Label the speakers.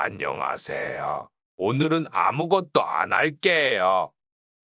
Speaker 1: 안녕하세요. 오늘은 아무것도 안 할게요.